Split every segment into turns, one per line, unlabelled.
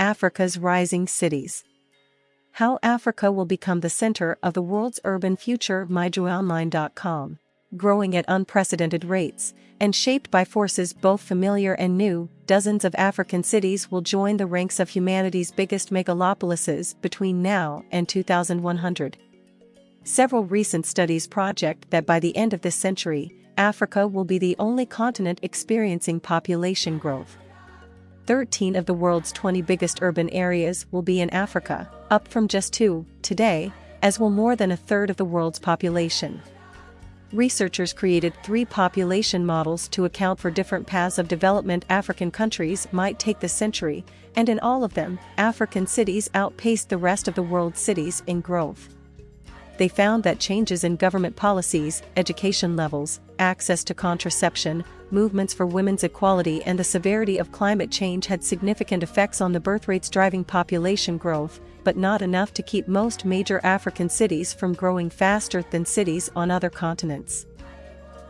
Africa's Rising Cities. How Africa will become the center of the world's urban future myjoyonline.com. Growing at unprecedented rates, and shaped by forces both familiar and new, dozens of African cities will join the ranks of humanity's biggest megalopolises between now and 2100. Several recent studies project that by the end of this century, Africa will be the only continent experiencing population growth. 13 of the world's 20 biggest urban areas will be in Africa, up from just two, today, as will more than a third of the world's population. Researchers created three population models to account for different paths of development African countries might take this century, and in all of them, African cities outpaced the rest of the world's cities in growth they found that changes in government policies, education levels, access to contraception, movements for women's equality and the severity of climate change had significant effects on the birth rates driving population growth, but not enough to keep most major African cities from growing faster than cities on other continents.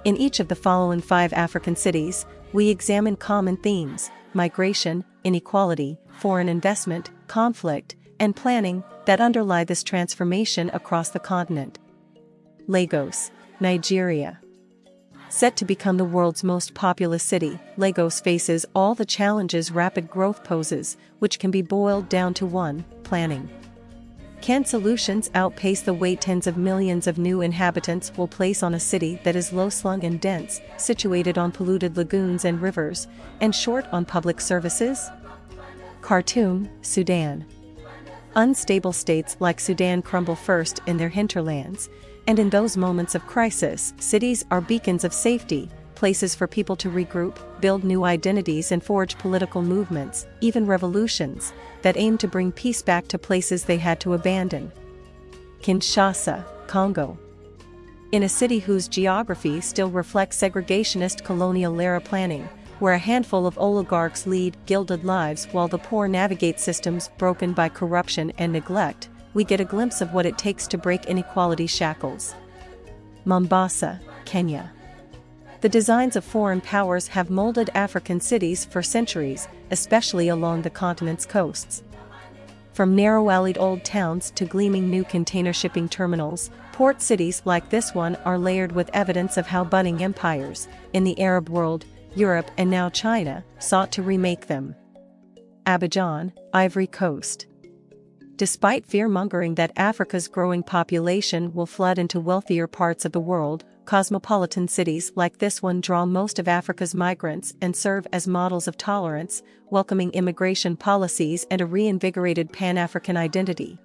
In each of the following five African cities, we examine common themes migration, inequality, foreign investment, conflict, and planning that underlie this transformation across the continent. Lagos, Nigeria. Set to become the world's most populous city, Lagos faces all the challenges rapid growth poses, which can be boiled down to one planning. Can solutions outpace the weight tens of millions of new inhabitants will place on a city that is low slung and dense, situated on polluted lagoons and rivers, and short on public services? Khartoum, Sudan. Unstable states like Sudan crumble first in their hinterlands, and in those moments of crisis, cities are beacons of safety, places for people to regroup, build new identities and forge political movements, even revolutions, that aim to bring peace back to places they had to abandon. Kinshasa, Congo. In a city whose geography still reflects segregationist colonial-era planning, where a handful of oligarchs lead gilded lives while the poor navigate systems broken by corruption and neglect, we get a glimpse of what it takes to break inequality shackles. Mombasa, Kenya. The designs of foreign powers have molded African cities for centuries, especially along the continent's coasts. From narrow-alleyed old towns to gleaming new container shipping terminals, port cities like this one are layered with evidence of how budding empires, in the Arab world, Europe and now China, sought to remake them. Abidjan, Ivory Coast. Despite fear-mongering that Africa's growing population will flood into wealthier parts of the world, cosmopolitan cities like this one draw most of Africa's migrants and serve as models of tolerance, welcoming immigration policies and a reinvigorated Pan-African identity.